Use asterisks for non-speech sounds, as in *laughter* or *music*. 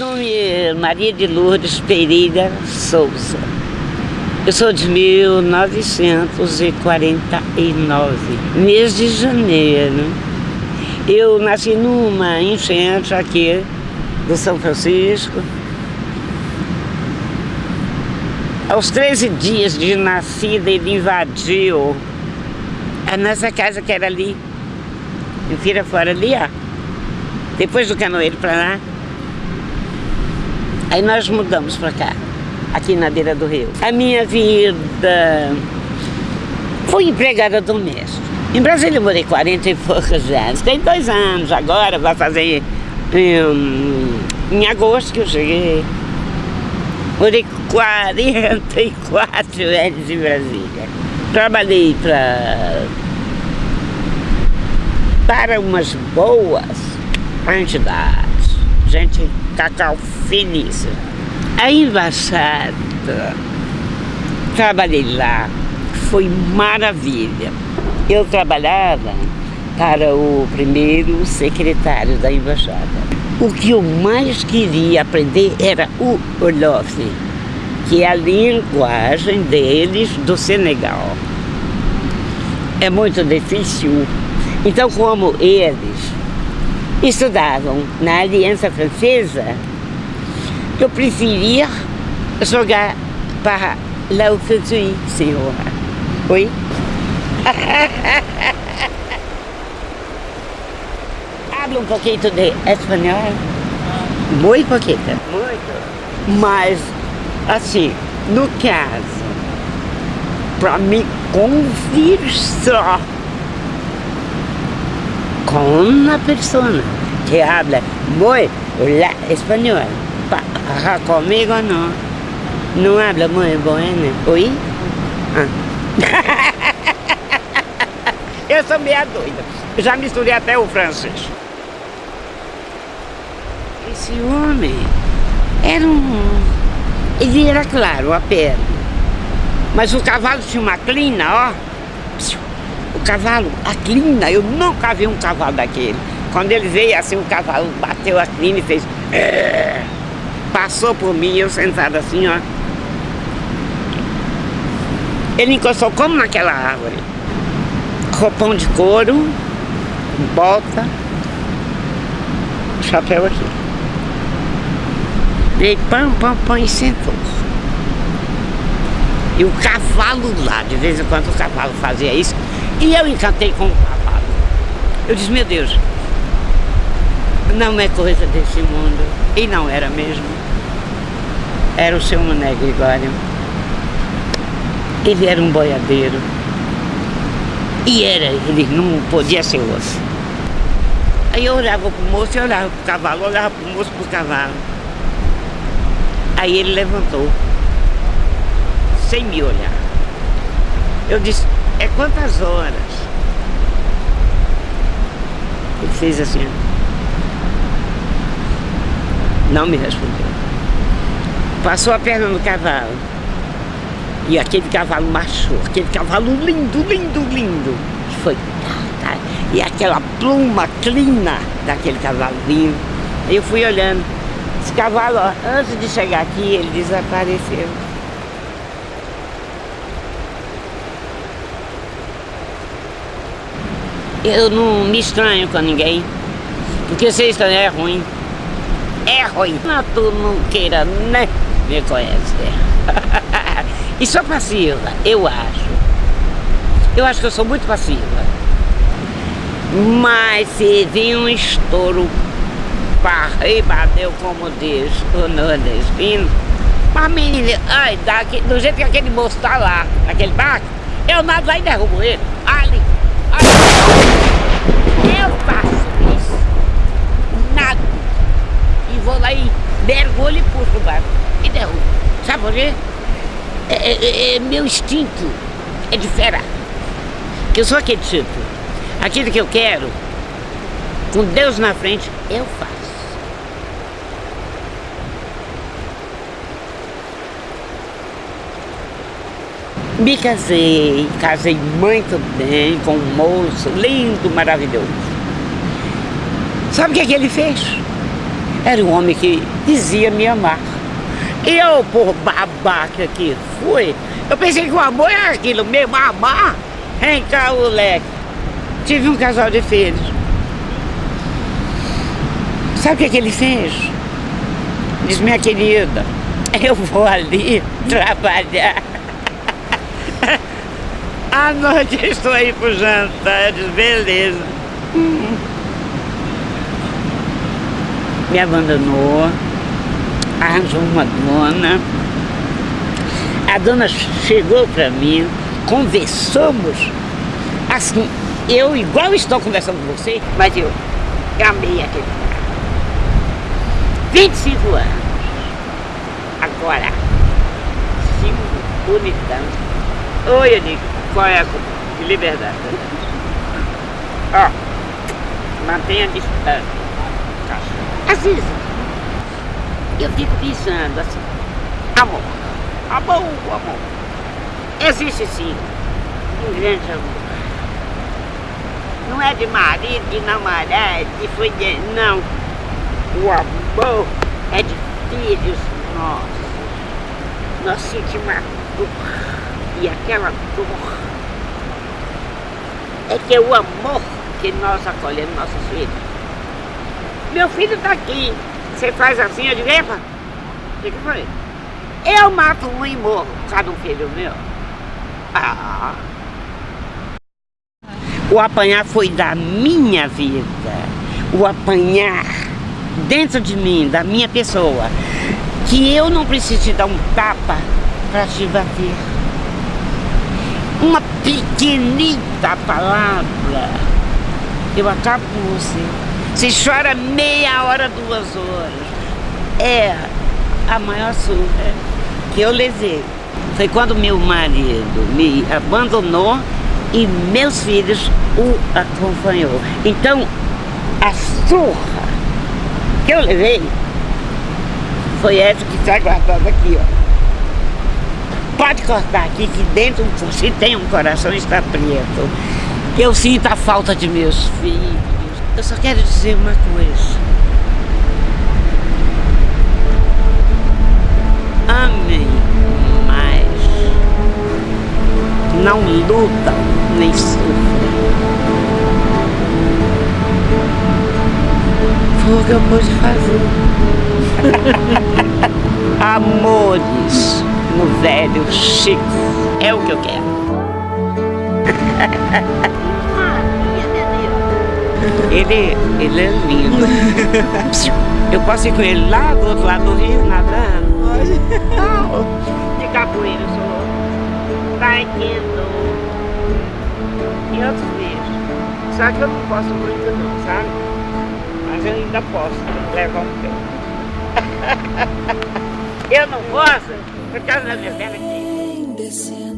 nome é Maria de Lourdes Pereira Souza. Eu sou de 1949, mês de janeiro. Eu nasci numa enchente aqui do São Francisco. Aos 13 dias de nascida, ele invadiu a nossa casa que era ali, em Feira Fora, ali, ó. Depois do canoeiro para lá. Aí nós mudamos para cá, aqui na beira do rio. A minha vida foi empregada doméstica. Em Brasília eu morei 40 e poucos anos. Tem dois anos agora, vai fazer em, em agosto que eu cheguei. Morei 44 anos em Brasília. Trabalhei para para umas boas entidades, gente cacau finíssima. A embaixada, trabalhei lá, foi maravilha. Eu trabalhava para o primeiro secretário da embaixada. O que eu mais queria aprender era o Olof, que é a linguagem deles do Senegal. É muito difícil. Então, como eles estudavam na Aliança Francesa, eu preferia jogar para lá o Fuzui, senhor. Oi? *laughs* Habla um pouquinho de espanhol? Muito pouquinho. Muito. Mas, assim, no caso, para me conversar com uma pessoa que habla muito espanhol, comigo não, não habla muito bueno. Oi? Ah. *laughs* Eu sou meia doida. Já misturei até o francês. Esse homem era um... Ele era claro, a perna. Mas o cavalo tinha uma clina, ó. O cavalo, a clina, eu nunca vi um cavalo daquele. Quando ele veio assim, o cavalo bateu a clina e fez... Passou por mim, eu sentado assim, ó. Ele encostou como naquela árvore roupão de couro, bota, chapéu aqui. E pão, pão, pão e sentou. E o cavalo lá, de vez em quando o cavalo fazia isso, e eu encantei com o cavalo. Eu disse, meu Deus, não é coisa desse mundo. E não era mesmo. Era o seu Mané Gregório. Ele era um boiadeiro. E era, ele não podia ser outro. Aí eu olhava pro moço, eu olhava pro cavalo, olhava pro moço pro cavalo. Aí ele levantou, sem me olhar. Eu disse, é quantas horas? Ele fez assim. Não me respondeu. Passou a perna no cavalo. E aquele cavalo marchou, aquele cavalo lindo, lindo, lindo. Foi, tá, tá. E aquela pluma clina daquele cavalo lindo. Eu fui olhando. Esse cavalo, ó, antes de chegar aqui, ele desapareceu. Eu não me estranho com ninguém, porque ser estranho é ruim. É ruim. Mas tu não queira, né? Me conhece. *laughs* E sou passiva, eu acho. Eu acho que eu sou muito passiva. Mas se vir um estouro para bateu como diz o nordestino, mas menina, ai, daqui, do jeito que aquele moço tá lá, naquele barco, eu nado lá e derrubo ele. Ali, ali. Eu faço isso. Nada. E vou lá e mergulho e puxo o barco. E derrubo. Sabe por quê? É, é, é, meu instinto é de fera. Eu sou aquele tipo. Aquilo que eu quero, com Deus na frente, eu faço. Me casei, casei muito bem com um moço lindo, maravilhoso. Sabe o que, é que ele fez? era um homem que dizia me amar. Eu, por babaca que fui, eu pensei que o amor era aquilo mesmo, amar. Vem cá, o leque. Tive um casal de filhos. Sabe o que, que ele fez? Diz, minha querida, eu vou ali *laughs* trabalhar. *laughs* À noite estou aí pro jantar. Eu disse, beleza. Me abandonou, arranjou uma dona. A dona chegou para mim, conversamos, assim, eu igual estou conversando com você, mas eu, amei aquele cara. 25 anos. Agora, cinco bonitão. Oi, eu digo, qual é a liberdade? Ó, mantenha a distância. Às vezes, eu fico pensando assim, amor, amor, amor. Existe sim um grande amor. Não é de marido, de namorado, de foi. Não. O amor é de filhos nossos. Nós sentimos a dor e aquela dor é que é o amor que nós acolhemos nossos filhos. Meu filho está aqui, você faz assim, eu digo, epa, o que, foi? Eu mato um e morro, cada um filho meu. Ah. O apanhar foi da minha vida, o apanhar dentro de mim, da minha pessoa, que eu não preciso te dar um tapa para te bater uma pequenita palavra, eu acabo com você. Você chora meia hora, duas horas. É a maior surra que eu levei. Foi quando meu marido me abandonou e meus filhos o acompanhou. Então, a surra que eu levei foi essa que está guardada aqui, ó pode cortar aqui que dentro se tem um coração está preto. Eu sinto a falta de meus filhos. Eu só quero dizer uma coisa. Amém, mas não lutam nem sofrem. Foi o que eu pude fazer. *laughs* Amores no velho Chico. É o que eu quero. *laughs* Ele, ele é lindo. *laughs* Eu posso ir com ele lá do outro lado do rio, nadando. De capoeira, sou taekwondo e outros bichos. Só que eu não posso muito não, sabe? Mas eu ainda posso levar um pé. *laughs* eu não posso por causa da minha perna aqui.